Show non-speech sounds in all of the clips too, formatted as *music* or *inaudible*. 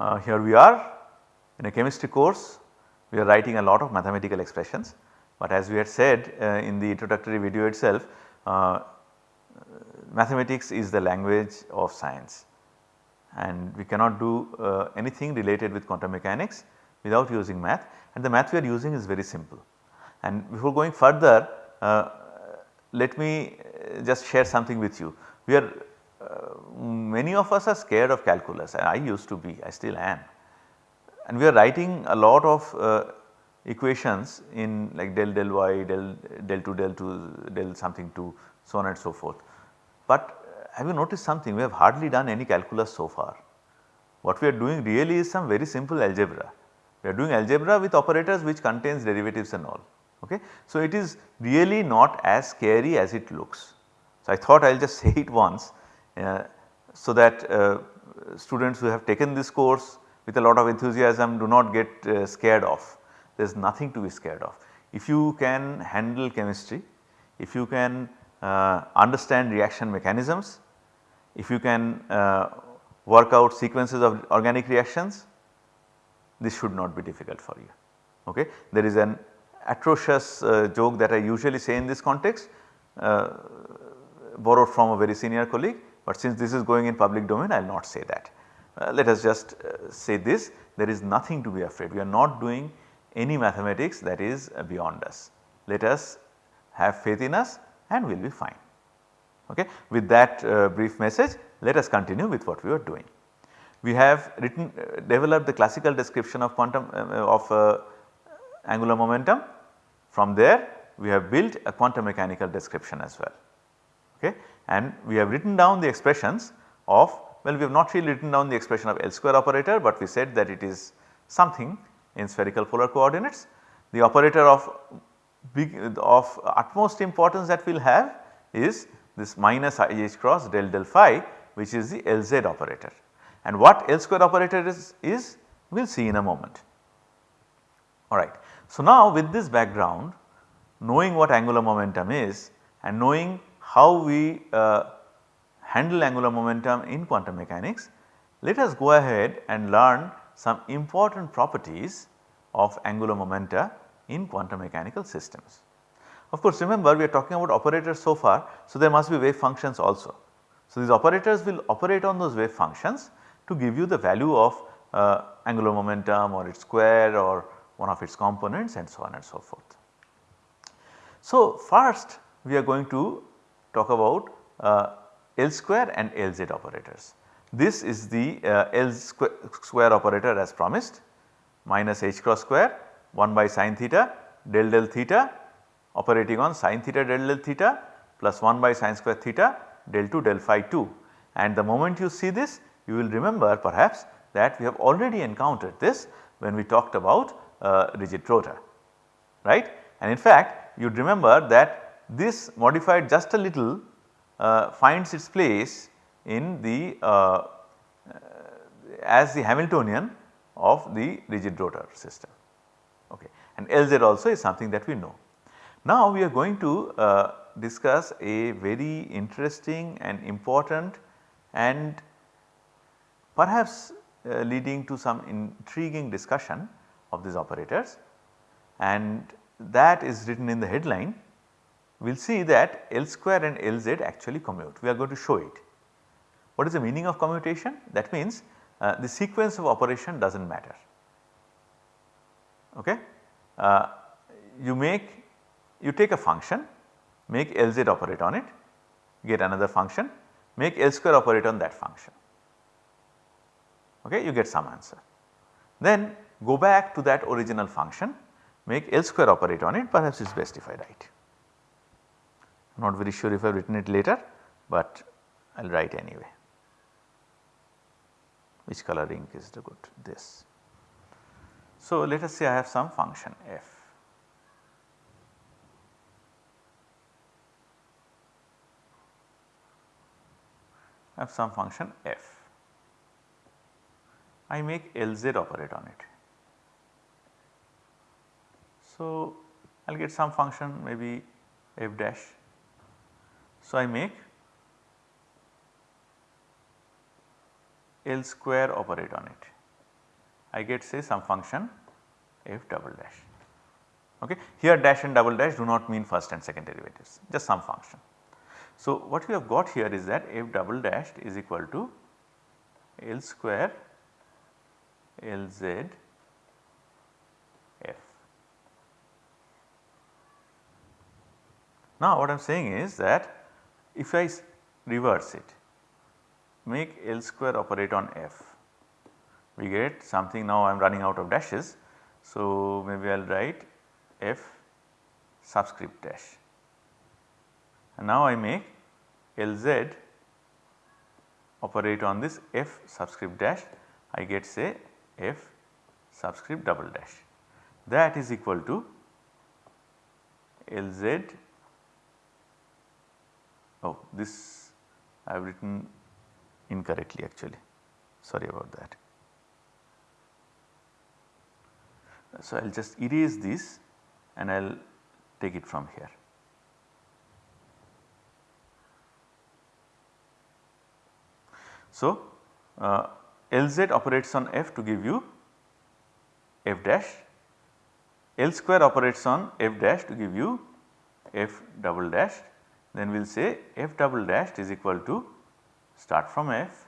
uh, here we are in a chemistry course we are writing a lot of mathematical expressions but as we had said uh, in the introductory video itself uh, mathematics is the language of science and we cannot do uh, anything related with quantum mechanics without using math and the math we are using is very simple. And before going further uh, let me uh, just share something with you. We are many of us are scared of calculus and I used to be I still am and we are writing a lot of uh, equations in like del del y del del 2 del 2 del something 2 so on and so forth. But have you noticed something we have hardly done any calculus so far. What we are doing really is some very simple algebra. We are doing algebra with operators which contains derivatives and all. Okay. So, it is really not as scary as it looks. So, I thought I will just *laughs* say it once uh, so that uh, students who have taken this course with a lot of enthusiasm do not get uh, scared off. There is nothing to be scared of. If you can handle chemistry, if you can uh, understand reaction mechanisms, if you can work out sequences of organic reactions, this should not be difficult for you. Okay. There is an atrocious uh, joke that I usually say in this context uh, borrowed from a very senior colleague, but since this is going in public domain I will not say that. Uh, let us just uh, say this there is nothing to be afraid we are not doing any mathematics that is beyond us. Let us have faith in us and we will be fine. Okay. With that uh, brief message let us continue with what we are doing. We have written uh, developed the classical description of quantum uh, of uh, angular momentum from there we have built a quantum mechanical description as well. Okay. And we have written down the expressions of well we have not really written down the expression of L square operator but we said that it is something in spherical polar coordinates. The operator of big of utmost importance that we will have is this minus IH cross del del phi which is the LZ operator and what L square operator is, is we will see in a moment. Alright. So, now with this background knowing what angular momentum is and knowing how we uh, handle angular momentum in quantum mechanics, let us go ahead and learn some important properties of angular momenta in quantum mechanical systems. Of course, remember we are talking about operators so far, so there must be wave functions also. So, these operators will operate on those wave functions to give you the value of uh, angular momentum or its square or one of its components and so on and so forth. So, first we are going to talk about uh, L square and Lz operators. This is the uh, L square, square operator as promised minus h cross square 1 by sine theta del del theta operating on sine theta del del theta plus 1 by sine square theta del 2 del phi 2 and the moment you see this you will remember perhaps that we have already encountered this when we talked about uh, rigid rotor right and in fact you would remember that this modified just a little uh, finds its place in the uh, as the Hamiltonian of the rigid rotor system okay and Lz also is something that we know. Now we are going to uh, discuss a very interesting and important and perhaps uh, leading to some intriguing discussion of these operators and that is written in the headline. We will see that L square and Lz actually commute, we are going to show it. What is the meaning of commutation? That means uh, the sequence of operation does not matter. Okay? Uh, you make you take a function make Lz operate on it get another function make L square operate on that function okay you get some answer. Then go back to that original function make L square operate on it perhaps it is best if I write. Not very sure if I have written it later but I will write anyway which color ink is the good this. So, let us say I have some function f. I have some function f. I make Lz operate on it. So, I will get some function maybe f dash. So, I make L square operate on it. I get say some function f double dash. Okay. Here dash and double dash do not mean first and second derivatives just some function. So, what we have got here is that f double dash is equal to L square L z f. Now, what I am saying is that if I reverse it make L square operate on f we get something now I am running out of dashes. So, maybe I will write f subscript dash and now I make Lz operate on this f subscript dash I get say f subscript double dash that is equal to Lz oh this I have written incorrectly actually sorry about that. So, I will just erase this and I will take it from here. So, uh, Lz operates on f to give you f dash, L square operates on f dash to give you f double dash then we will say f double dash is equal to start from f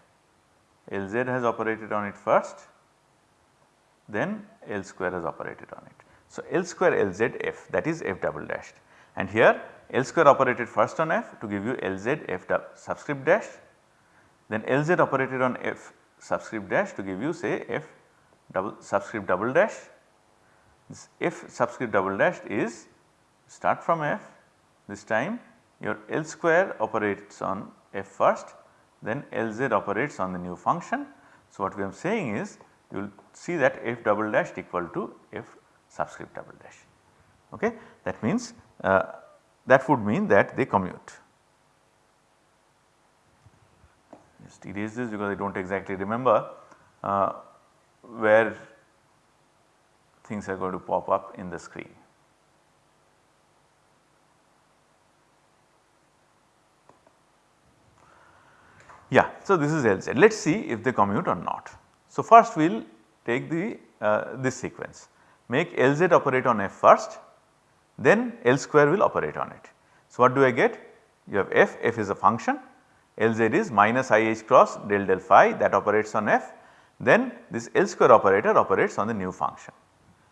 Lz has operated on it first then L square has operated on it. So, L square Lz f that is f double dash and here L square operated first on f to give you Lz f subscript dash then Lz operated on f subscript dash to give you say f double subscript double dash. This f subscript double dash is start from f this time your L square operates on f first then Lz operates on the new function. So, what we are saying is you will see that f double dash equal to f subscript double dash. Okay. That means uh, that would mean that they commute. Just erase this because I do not exactly remember uh, where things are going to pop up in the screen. Yeah, so this is LZ. Let us see if they commute or not. So, first we will take the uh, this sequence make Lz operate on f first then L square will operate on it. So, what do I get? You have f, f is a function Lz is minus IH cross del del phi that operates on f then this L square operator operates on the new function.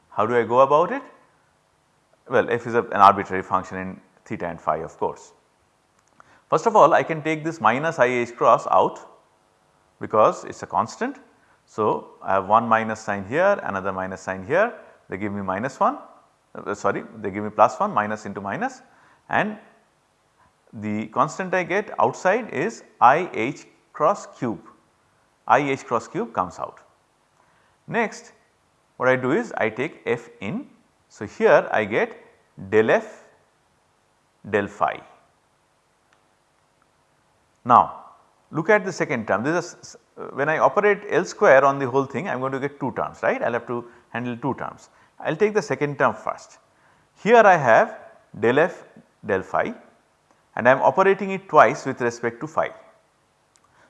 How do I go about it? Well f is a, an arbitrary function in theta and phi of course. First of all I can take this minus IH cross out because it is a constant so, I have one minus sign here another minus sign here they give me minus 1 uh, sorry they give me plus 1 minus into minus and the constant I get outside is I h cross cube I h cross cube comes out. Next what I do is I take f in. So, here I get del f del phi. Now look at the second term this is uh, when I operate L square on the whole thing I am going to get 2 terms right I will have to handle 2 terms. I will take the second term first. Here I have del f del phi and I am operating it twice with respect to phi.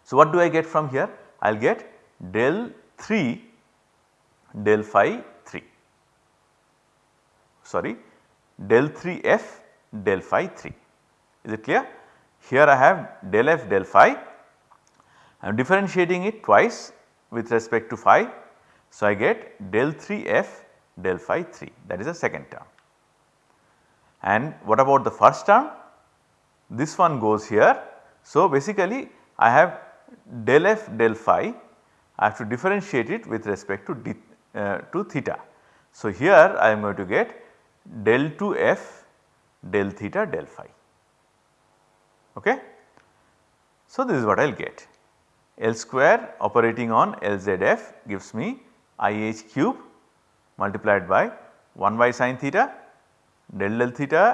So, what do I get from here? I will get del 3 del phi 3 sorry del 3 f del phi 3 is it clear? Here I have del f del phi I am differentiating it twice with respect to phi. So, I get del 3 f del phi 3 that is the second term. And what about the first term? This one goes here. So, basically I have del f del phi I have to differentiate it with respect to, d, uh, to theta. So, here I am going to get del 2 f del theta del phi. Okay. So, this is what I will get. L square operating on LZF gives me IH cube multiplied by 1 by sine theta del del theta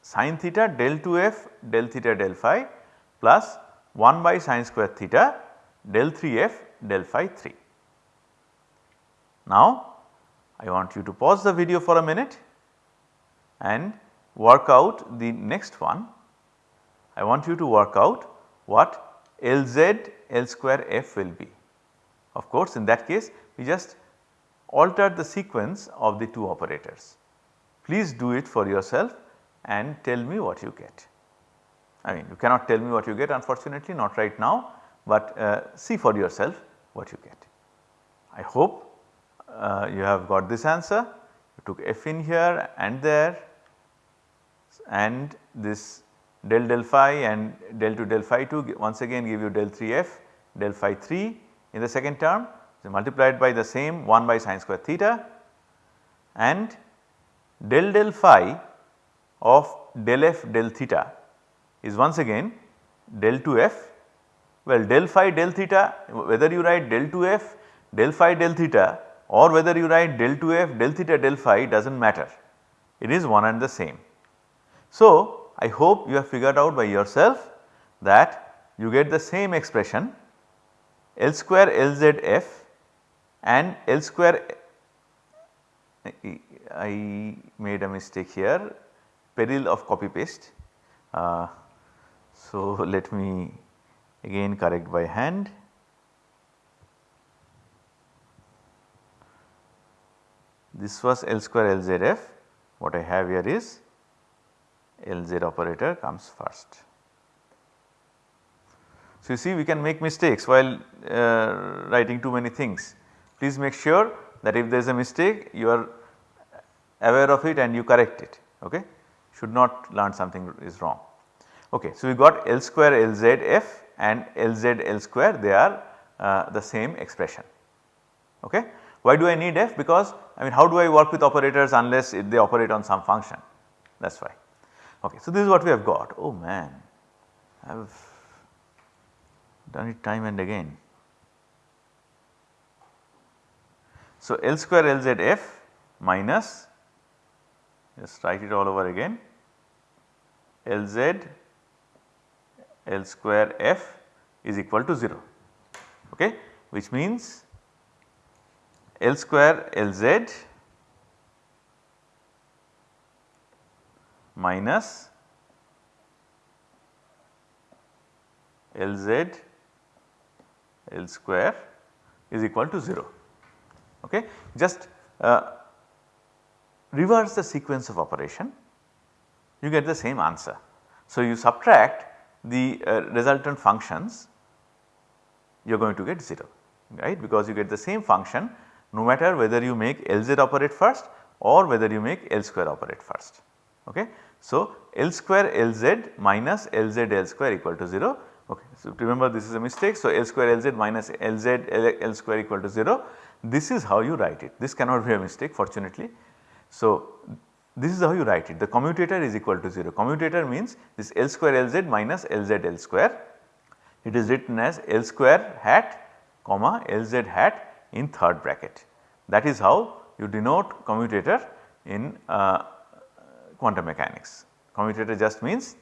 sine theta del 2f del theta del phi plus 1 by sine square theta del 3f del phi 3. Now I want you to pause the video for a minute and work out the next one. I want you to work out what Lz L square f will be. Of course, in that case we just alter the sequence of the two operators. Please do it for yourself and tell me what you get. I mean you cannot tell me what you get unfortunately not right now, but uh, see for yourself what you get. I hope uh, you have got this answer. You took f in here and there and this del del phi and del 2 del phi 2 once again give you del 3 f del phi 3 in the second term. So, multiplied by the same 1 by sine square theta and del del phi of del f del theta is once again del 2 f. Well del phi del theta whether you write del 2 f del phi del theta or whether you write del 2 f del theta del phi does not matter it is one and the same. So, I hope you have figured out by yourself that you get the same expression L square LZF and L square I made a mistake here peril of copy paste. Uh, so, *laughs* let me again correct by hand. This was L square LZF what I have here is Lz operator comes first. So, you see we can make mistakes while uh, writing too many things. Please make sure that if there is a mistake you are aware of it and you correct it okay should not learn something is wrong. Okay, so we got L square Lz f and Lz L square they are uh, the same expression okay. Why do I need f? Because I mean how do I work with operators unless they operate on some function that is why. Okay, so this is what we have got. Oh man, I have done it time and again. So L square LZF minus just write it all over again Lz L square f is equal to 0 okay which means L square Lz minus Lz L square is equal to 0 okay. Just uh, reverse the sequence of operation you get the same answer. So, you subtract the uh, resultant functions you are going to get 0 right because you get the same function no matter whether you make Lz operate first or whether you make L square operate first okay. So, L square Lz minus Lz L square equal to 0 okay. So, remember this is a mistake. So, L square Lz minus Lz L, L square equal to 0 this is how you write it this cannot be a mistake fortunately. So, this is how you write it the commutator is equal to 0 commutator means this L square Lz minus Lz L square it is written as L square hat comma Lz hat in third bracket that is how you denote commutator in uh, quantum mechanics. Commutator just means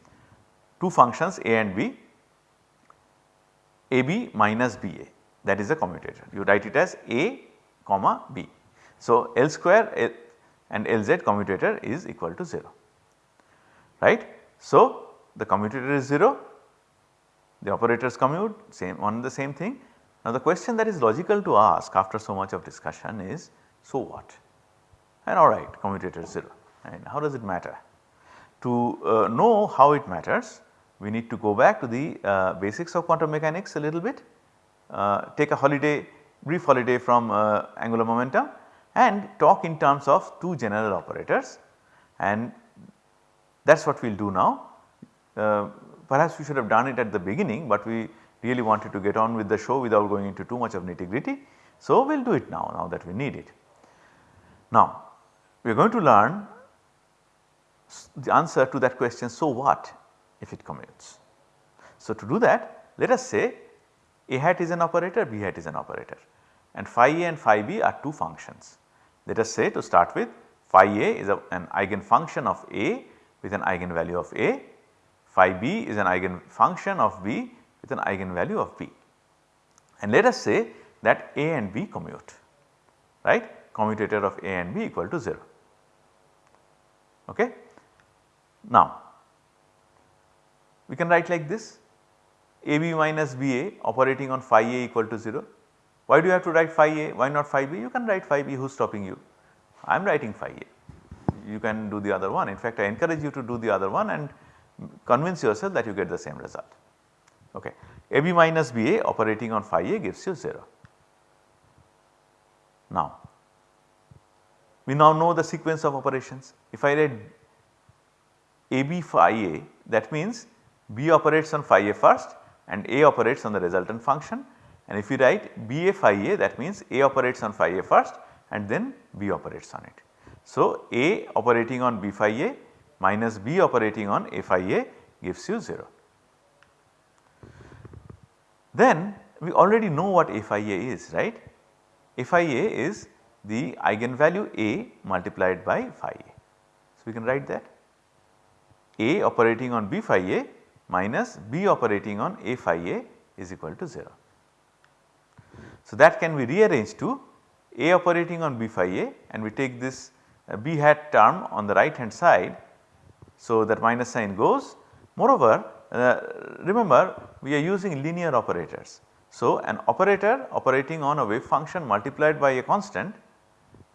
two functions a and b, ab minus ba that is the commutator you write it as a comma b. So, L square and Lz commutator is equal to 0 right. So, the commutator is 0 the operators commute same on the same thing. Now, the question that is logical to ask after so much of discussion is so what and alright commutator is 0 and how does it matter? To uh, know how it matters we need to go back to the uh, basics of quantum mechanics a little bit, uh, take a holiday brief holiday from uh, angular momentum and talk in terms of two general operators and that is what we will do now. Uh, perhaps we should have done it at the beginning, but we really wanted to get on with the show without going into too much of nitty gritty. So, we will do it now, now that we need it. Now, we are going to learn the answer to that question so what if it commutes. So, to do that let us say a hat is an operator, b hat is an operator and phi a and phi b are two functions. Let us say to start with phi a is a, an eigenfunction of a with an eigenvalue of a, phi b is an eigenfunction of b with an eigenvalue of b. And let us say that a and b commute right commutator of a and b equal to 0 okay. Now we can write like this AB minus BA operating on phi A equal to 0 Why do you have to write phi a? Why not phi b? You can write phi b, who is stopping you? I am writing phi a. You can do the other one. In fact, I encourage you to do the other one and convince yourself that you get the same result. Okay. AB minus BA operating on phi a gives you 0. Now, we now know the sequence of operations. If I write AB phi a that means B operates on phi a first and A operates on the resultant function and if you write BA phi a that means A operates on phi a first and then B operates on it. So, A operating on B phi a minus B operating on A phi a gives you 0. Then we already know what A phi a is right. A phi a is the eigenvalue A multiplied by phi a. So, we can write that A operating on B phi a minus B operating on A phi a is equal to 0. So, that can be rearranged to A operating on B phi a and we take this uh, B hat term on the right hand side. So, that minus sign goes moreover uh, remember we are using linear operators. So, an operator operating on a wave function multiplied by a constant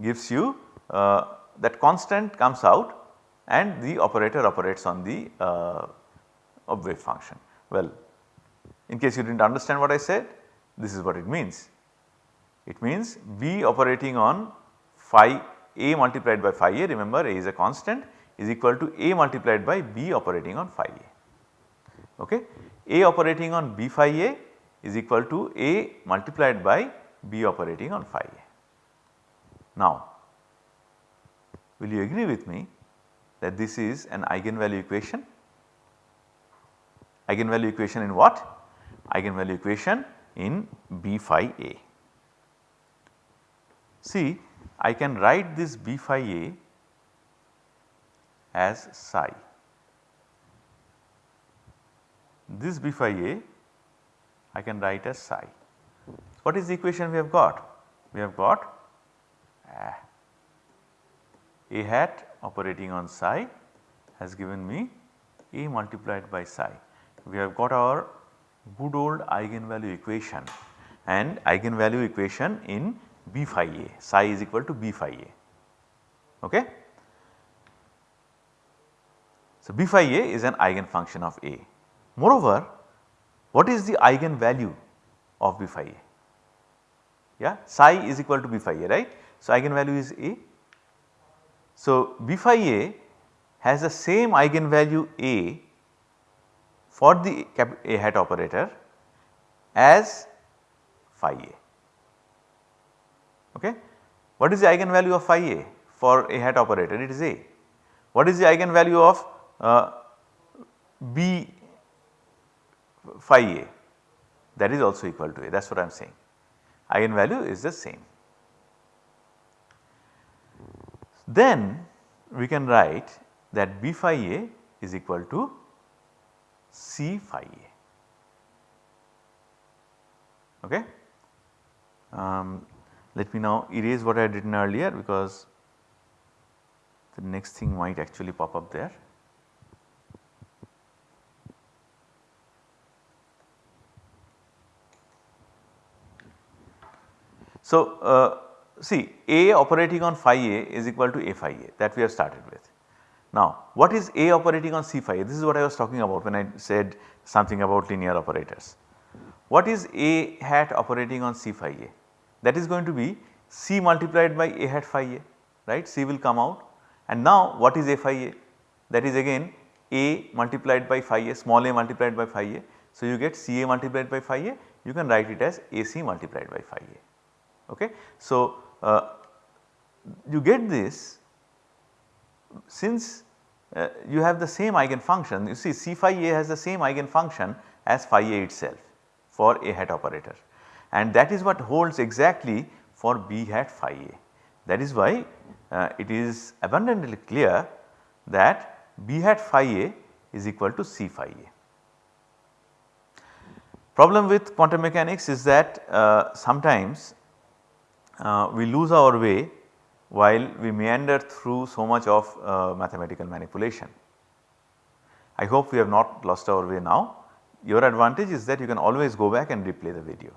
gives you uh, that constant comes out and the operator operates on the uh, wave function. Well, in case you did not understand what I said, this is what it means. It means B operating on phi A multiplied by phi A, remember A is a constant is equal to A multiplied by B operating on phi A. Okay. A operating on B phi A is equal to A multiplied by B operating on phi A. Now, will you agree with me that this is an eigenvalue equation eigenvalue equation in what? Eigenvalue equation in B phi A. See I can write this B phi A as psi. This B phi A I can write as psi. What is the equation we have got? We have got uh, A hat operating on psi has given me A multiplied by psi we have got our good old eigenvalue equation and eigenvalue equation in B phi a psi is equal to B phi a. Okay. So, B phi a is an eigenfunction of A. Moreover, what is the eigenvalue of B phi a? Yeah, psi is equal to B phi a right. So, eigenvalue is A. So, B phi a has the same eigenvalue A for the A hat operator as phi a. Okay. What is the eigenvalue of phi a for A hat operator? It is A. What is the eigenvalue of uh, B phi a? That is also equal to A that is what I am saying. Eigenvalue is the same. Then we can write that B phi a is equal to C phi A. Okay. Um, let me now erase what I had written earlier because the next thing might actually pop up there. So, uh, see A operating on phi A is equal to A phi A that we have started with. Now what is A operating on C phi? A? This is what I was talking about when I said something about linear operators. What is A hat operating on C phi A? That is going to be C multiplied by A hat phi A right C will come out and now what is A phi A? That is again A multiplied by phi A small a multiplied by phi A. So you get C A multiplied by phi A you can write it as A C multiplied by phi A. Okay. So uh, you get this since uh, you have the same eigenfunction you see C phi a has the same eigenfunction as phi a itself for a hat operator and that is what holds exactly for b hat phi a. That is why uh, it is abundantly clear that b hat phi a is equal to C phi a. Problem with quantum mechanics is that uh, sometimes we lose our way while we meander through so much of uh, mathematical manipulation. I hope we have not lost our way now. Your advantage is that you can always go back and replay the video.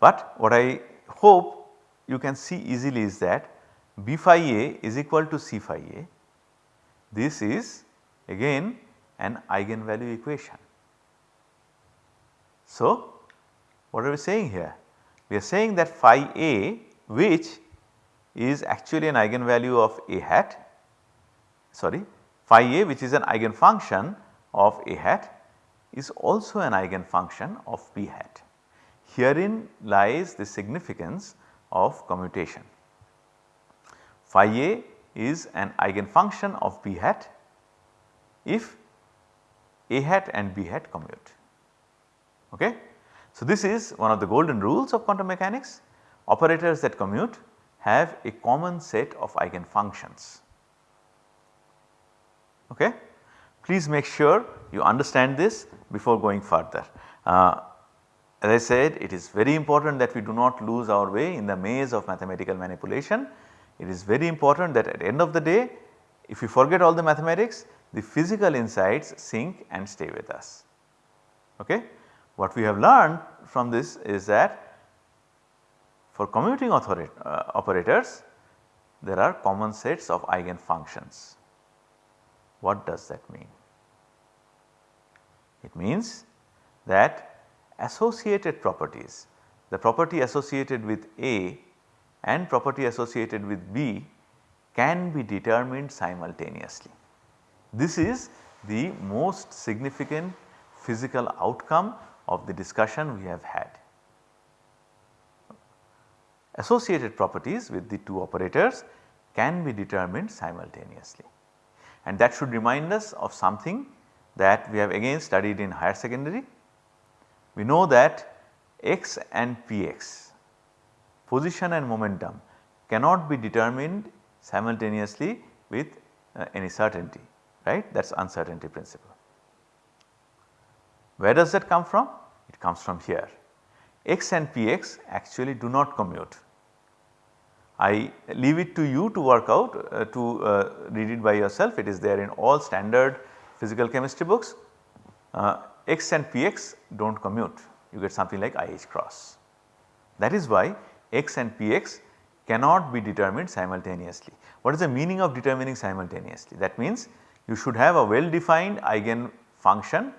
But what I hope you can see easily is that B phi a is equal to C phi a. This is again an eigenvalue equation. So, what are we saying here? We are saying that phi a which is actually an eigenvalue of a hat sorry phi a which is an eigenfunction of a hat is also an eigenfunction of b hat. Herein lies the significance of commutation. Phi a is an eigenfunction of b hat if a hat and b hat commute. Okay? So, this is one of the golden rules of quantum mechanics operators that commute have a common set of eigenfunctions. Okay? Please make sure you understand this before going further. Uh, as I said it is very important that we do not lose our way in the maze of mathematical manipulation. It is very important that at end of the day if you forget all the mathematics the physical insights sink and stay with us. Okay? What we have learned from this is that for commuting uh, operators there are common sets of eigenfunctions. What does that mean? It means that associated properties, the property associated with A and property associated with B can be determined simultaneously. This is the most significant physical outcome of the discussion we have had. Associated properties with the two operators can be determined simultaneously and that should remind us of something that we have again studied in higher secondary. We know that x and px position and momentum cannot be determined simultaneously with uh, any certainty right that is uncertainty principle. Where does that come from? It comes from here x and px actually do not commute. I leave it to you to work out uh, to uh, read it by yourself it is there in all standard physical chemistry books uh, x and px do not commute you get something like IH cross. That is why x and px cannot be determined simultaneously. What is the meaning of determining simultaneously? That means you should have a well defined eigen function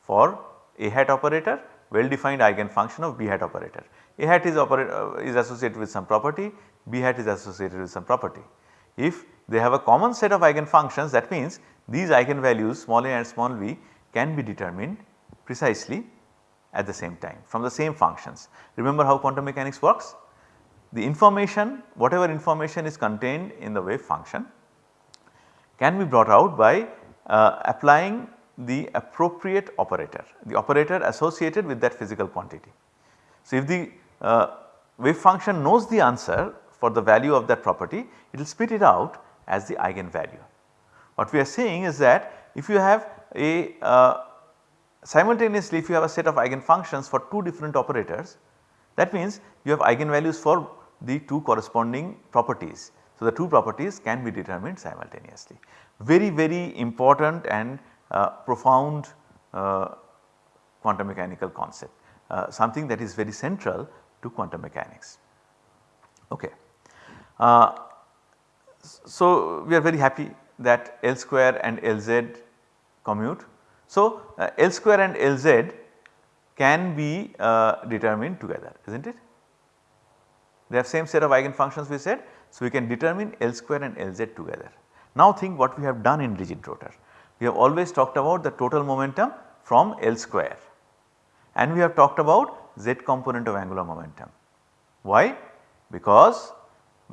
for a hat operator well defined eigen function of b hat operator. A hat is, uh, is associated with some property, b hat is associated with some property. If they have a common set of eigenfunctions that means these eigenvalues small a and small v can be determined precisely at the same time from the same functions. Remember how quantum mechanics works? The information whatever information is contained in the wave function can be brought out by uh, applying the appropriate operator, the operator associated with that physical quantity. So, if the uh, wave function knows the answer for the value of that property, it will spit it out as the eigenvalue. What we are saying is that if you have a uh, simultaneously if you have a set of eigenfunctions for two different operators that means you have eigenvalues for the two corresponding properties. So, the two properties can be determined simultaneously. Very very important and uh, profound uh, quantum mechanical concept uh, something that is very central to quantum mechanics. Okay. So, we are very happy that L square and Lz commute. So, uh, L square and Lz can be uh, determined together is not it? They have same set of eigenfunctions we said. So, we can determine L square and Lz together. Now think what we have done in rigid rotor we have always talked about the total momentum from L square and we have talked about z component of angular momentum. Why? Because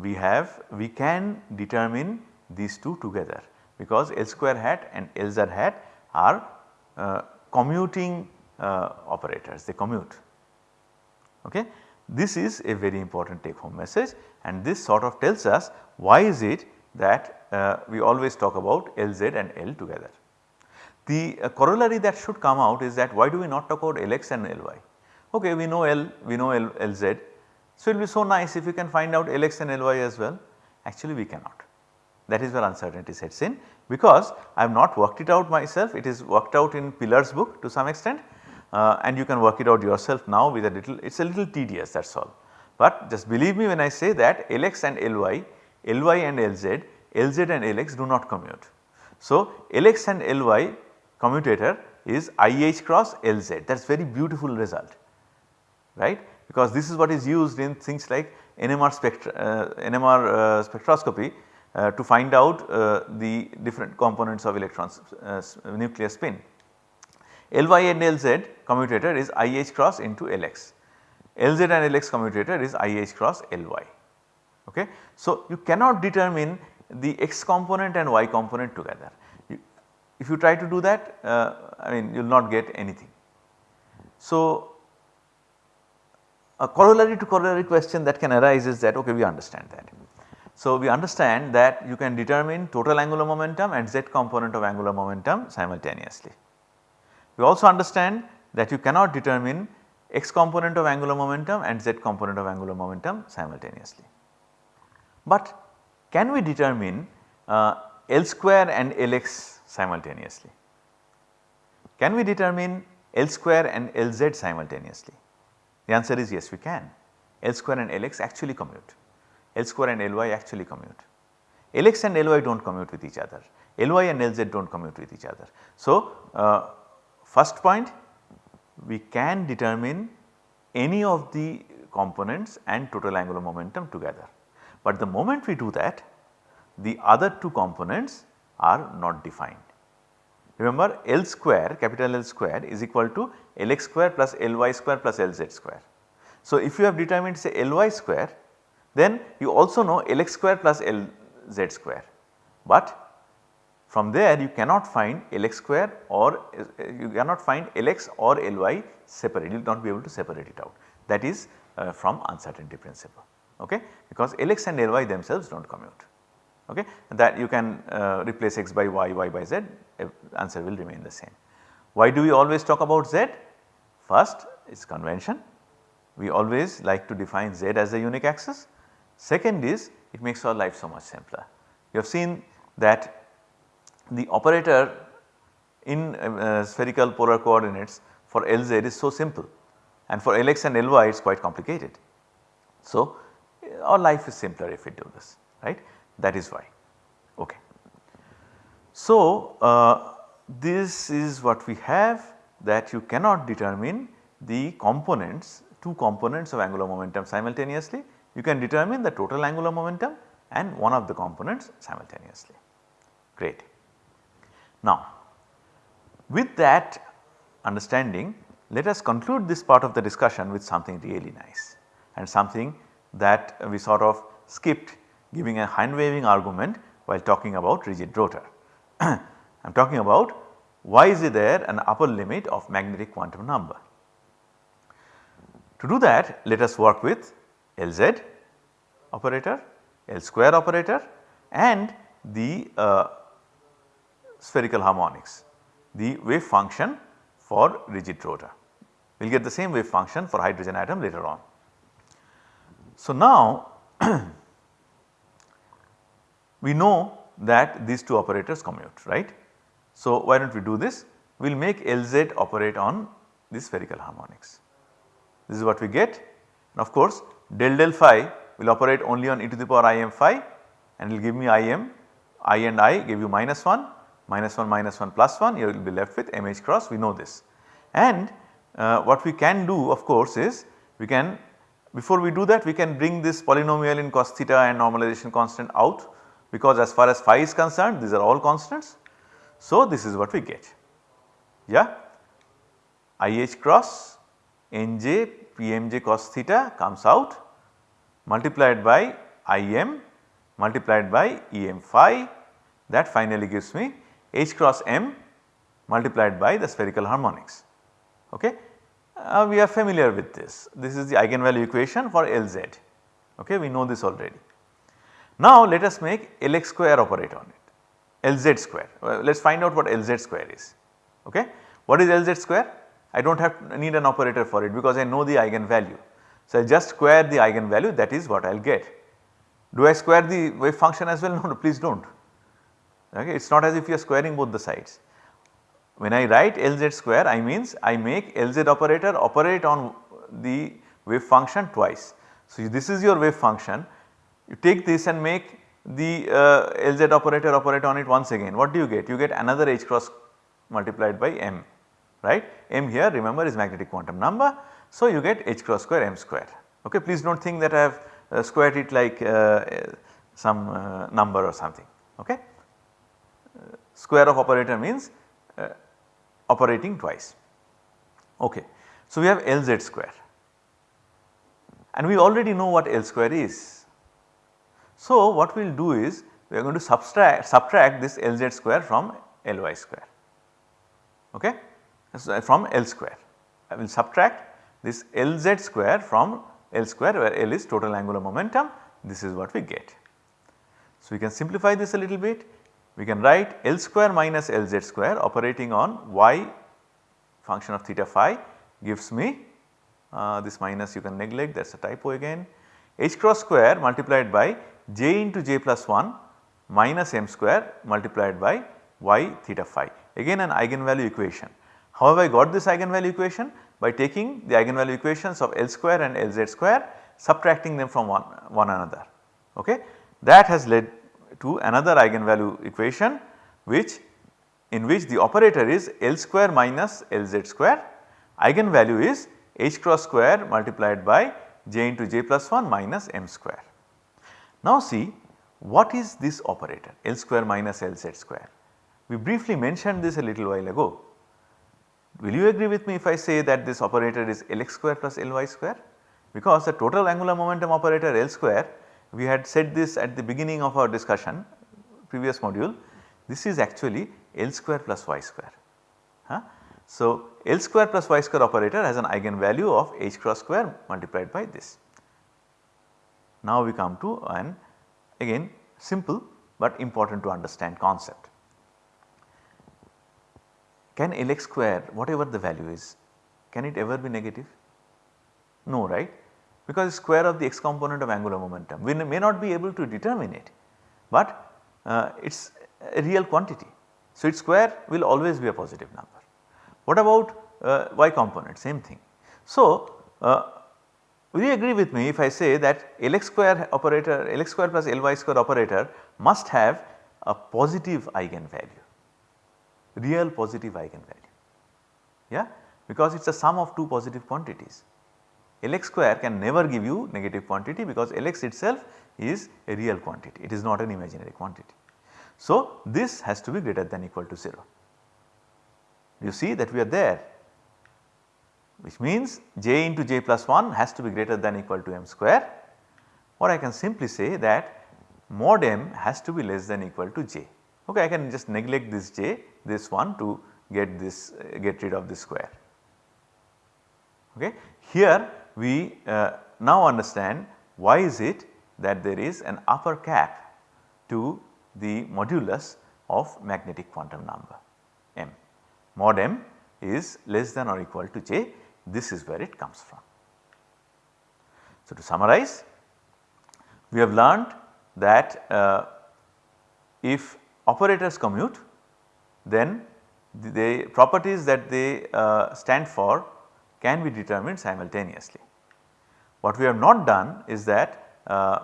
we have we can determine these two together because L square hat and Lz hat are uh, commuting uh, operators they commute. Okay. This is a very important take home message and this sort of tells us why is it that uh, we always talk about Lz and L together. The uh, corollary that should come out is that why do we not talk about Lx and Ly? Okay, we know L, we know L, Lz. So, it will be so nice if we can find out Lx and Ly as well. Actually, we cannot. That is where uncertainty sets in because I have not worked it out myself, it is worked out in Pilar's book to some extent. uh, and you can work it out yourself now with a little it is a little tedious that is all. But just believe me when I say that Lx and Ly, Ly and Lz, Lz and Lx do not commute. So, Lx and Ly commutator is IH cross Lz that is very beautiful result right because this is what is used in things like NMR, spectra, uh, NMR uh, spectroscopy uh, to find out the different components of electrons nuclear spin. Ly and Lz commutator is IH cross into Lx, Lz and Lx commutator is IH cross Ly. Okay. So, you cannot determine the x component and y component together. You, if you try to do that uh, I mean you will not get anything. So, a corollary to corollary question that can arise is that okay we understand that. So, we understand that you can determine total angular momentum and z component of angular momentum simultaneously. We also understand that you cannot determine x component of angular momentum and z component of angular momentum simultaneously. But can we determine uh, L square and Lx simultaneously? Can we determine L square and Lz simultaneously? The answer is yes we can. L square and Lx actually commute, L square and Ly actually commute. Lx and Ly do not commute with each other, Ly and Lz do not commute with each other. So, uh, first point we can determine any of the components and total angular momentum together. But the moment we do that the other two components are not defined. Remember L square capital L square is equal to Lx square plus Ly square plus Lz square. So, if you have determined say Ly square then you also know Lx square plus Lz square, but from there you cannot find Lx square or you cannot find Lx or Ly separate, you will not be able to separate it out. That is uh, from uncertainty principle. Okay? Because Lx and Ly themselves do not commute. Okay? That you can uh, replace x by y, y by z answer will remain the same. Why do we always talk about z? First is convention we always like to define z as a unique axis. Second is it makes our life so much simpler. You have seen that the operator in uh, spherical polar coordinates for Lz is so simple and for Lx and Ly it is quite complicated. So, our life is simpler if we do this right that is why ok. So, uh, this is what we have that you cannot determine the components two components of angular momentum simultaneously you can determine the total angular momentum and one of the components simultaneously great. Now with that understanding let us conclude this part of the discussion with something really nice and something that we sort of skipped giving a hand waving argument while talking about rigid rotor. *clears throat* I am talking about why is there an upper limit of magnetic quantum number. To do that let us work with Lz operator, L square operator and the uh, spherical harmonics, the wave function for rigid rotor. We will get the same wave function for hydrogen atom later on. So now *clears throat* we know that these two operators commute right. So why do not we do this? We will make Lz operate on the spherical harmonics. This is what we get and of course del del phi will operate only on e to the power im phi and it will give me im, i and i give you minus 1, minus 1 minus 1 plus 1 you will be left with mh cross we know this. And uh, what we can do of course is we can before we do that we can bring this polynomial in cos theta and normalization constant out because as far as phi is concerned these are all constants. So this is what we get yeah IH cross NJ PMJ cos theta comes out multiplied by IM multiplied by EM phi that finally gives me H cross M multiplied by the spherical harmonics okay. Uh, we are familiar with this. This is the eigenvalue equation for Lz. Okay, we know this already. Now let us make Lx square operate on it, Lz square. Well, let us find out what Lz square is. Okay. What is Lz square? I do not have need an operator for it because I know the eigenvalue. So I just square the eigenvalue that is what I will get. Do I square the wave function as well? *laughs* No, no please do not. Okay. It is not as if you are squaring both the sides. when I write Lz square I means I make Lz operator operate on the wave function twice. So, this is your wave function you take this and make the uh, Lz operator operate on it once again what do you get? You get another h cross multiplied by m right m here remember is magnetic quantum number. So, you get h cross square m square ok please do not think that I have uh, squared it like uh, some uh, number or something ok. Uh, square of operator means uh, operating twice ok. So, we have Lz square and we already know what L square is. So, what we will do is we are going to subtract, subtract this Lz square from Ly square. Okay? So from L square. I will subtract this Lz square from L square where L is total angular momentum. This is what we get. So, we can simplify this a little bit. We can write L square minus Lz square operating on y function of theta phi gives me uh, this minus you can neglect. That is a typo again. H cross square multiplied by j into j plus 1 minus m square multiplied by y theta phi again an eigenvalue equation. How have I got this eigenvalue equation? By taking the eigenvalue equations of L square and Lz square subtracting them from one, one another okay. That has led to another eigenvalue equation which in which the operator is L square minus Lz square eigenvalue is h cross square multiplied by j into j plus 1 minus m square. Now see what is this operator L square minus Lz square? We briefly mentioned this a little while ago. Will you agree with me if I say that this operator is Lx square plus Ly square? Because the total angular momentum operator L square we had said this at the beginning of our discussion previous module this is actually L square plus y square. Huh? So, L square plus y square operator has an eigenvalue of h cross square multiplied by this. Now we come to an again simple but important to understand concept. Can Lx square whatever the value is can it ever be negative? No right because square of the x component of angular momentum. We may not be able to determine it, but uh, it is a real quantity. So, its square will always be a positive number. What about uh, y component same thing. So, uh, will you agree with me if I say that Lx square operator Lx square plus Ly square operator must have a positive eigenvalue, real positive eigenvalue yeah because it is a sum of two positive quantities. Lx square can never give you negative quantity because Lx itself is a real quantity it is not an imaginary quantity. So, this has to be greater than equal to 0. You see that we are there which means j into j plus 1 has to be greater than equal to m square or I can simply say that mod m has to be less than equal to j. Okay, I can just neglect this j this one to get this uh, get rid of this square. Okay. Here we uh, now understand why is it that there is an upper cap to the modulus of magnetic quantum number m. Mod m is less than or equal to j this is where it comes from. So, to summarize we have learned that uh, if operators commute then the, the properties that they uh, stand for can be determined simultaneously. What we have not done is that uh,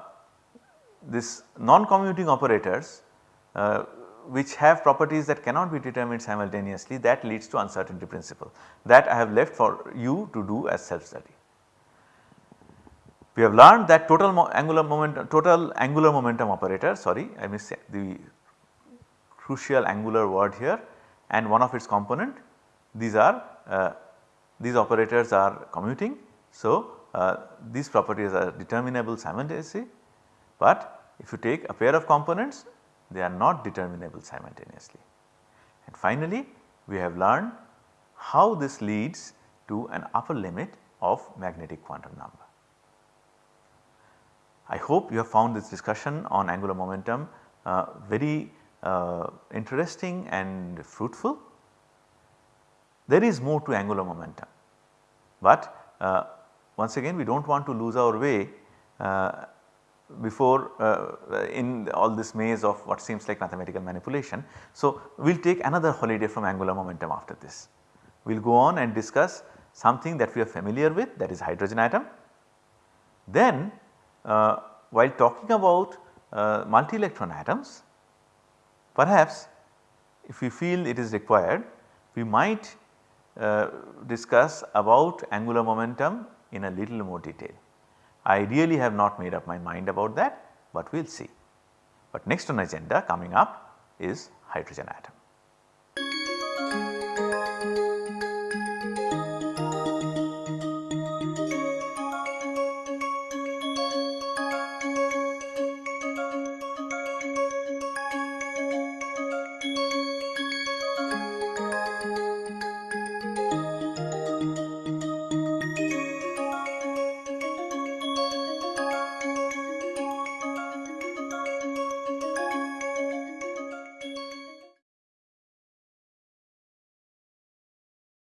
this non-commuting operators uh, which have properties that cannot be determined simultaneously that leads to uncertainty principle that I have left for you to do as self study. We have learned that total angular momentum total angular momentum operator sorry I missed the crucial angular word here and one of its component these are uh, these operators are commuting. So, uh, these properties are determinable simultaneously, but if you take a pair of components they are not determinable simultaneously. And finally, we have learned how this leads to an upper limit of magnetic quantum number. I hope you have found this discussion on angular momentum uh, very uh, interesting and fruitful. There is more to angular momentum, but uh, once again we do not want to lose our way uh, before uh, in all this maze of what seems like mathematical manipulation. So, we will take another holiday from angular momentum after this. We will go on and discuss something that we are familiar with that is hydrogen atom. Then uh, while talking about uh, multi electron atoms perhaps if we feel it is required we might uh, discuss about angular momentum in a little more detail. I really have not made up my mind about that but we will see. But next on agenda coming up is hydrogen atom.